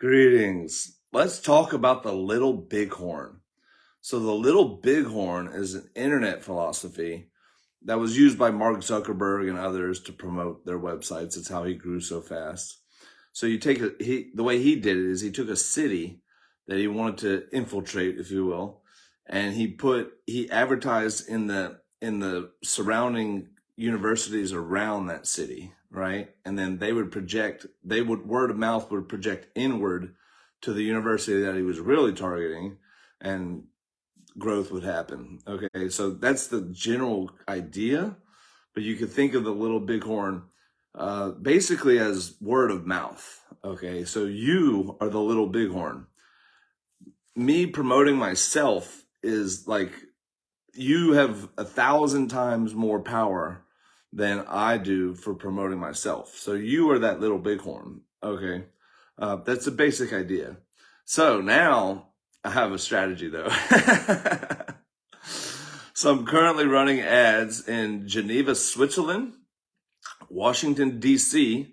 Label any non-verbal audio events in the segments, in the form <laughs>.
Greetings. Let's talk about the little bighorn. So the little bighorn is an internet philosophy that was used by Mark Zuckerberg and others to promote their websites. It's how he grew so fast. So you take a, he, the way he did it is he took a city that he wanted to infiltrate, if you will, and he put, he advertised in the, in the surrounding universities around that city, right? And then they would project, they would, word of mouth would project inward to the university that he was really targeting and growth would happen. Okay. So that's the general idea, but you could think of the little bighorn, uh, basically as word of mouth. Okay. So you are the little bighorn. Me promoting myself is like you have a thousand times more power than I do for promoting myself. So you are that little bighorn. Okay. Uh, that's a basic idea. So now I have a strategy though. <laughs> so I'm currently running ads in Geneva, Switzerland, Washington, DC,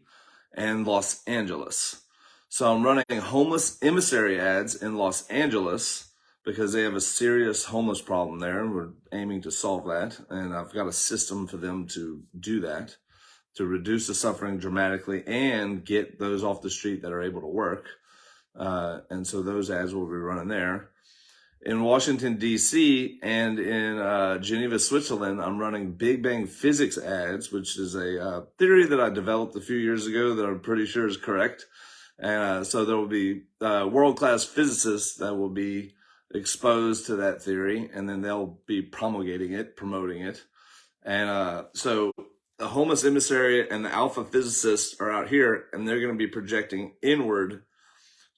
and Los Angeles. So I'm running homeless emissary ads in Los Angeles because they have a serious homeless problem there and we're aiming to solve that. And I've got a system for them to do that, to reduce the suffering dramatically and get those off the street that are able to work. Uh, and so those ads will be running there. In Washington, D.C. and in uh, Geneva, Switzerland, I'm running Big Bang Physics ads, which is a uh, theory that I developed a few years ago that I'm pretty sure is correct. And uh, so there will be uh, world-class physicists that will be exposed to that theory and then they'll be promulgating it, promoting it. And uh, so the homeless emissary and the alpha physicists are out here and they're going to be projecting inward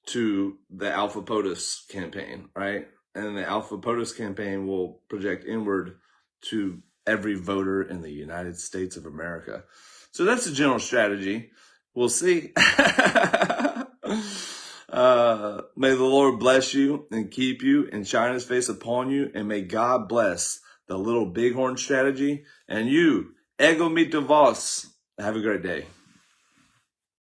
to the alpha POTUS campaign, right? And the alpha POTUS campaign will project inward to every voter in the United States of America. So that's the general strategy. We'll see. <laughs> May the Lord bless you and keep you and shine his face upon you. And may God bless the little bighorn strategy and you, ego mito vos. Have a great day.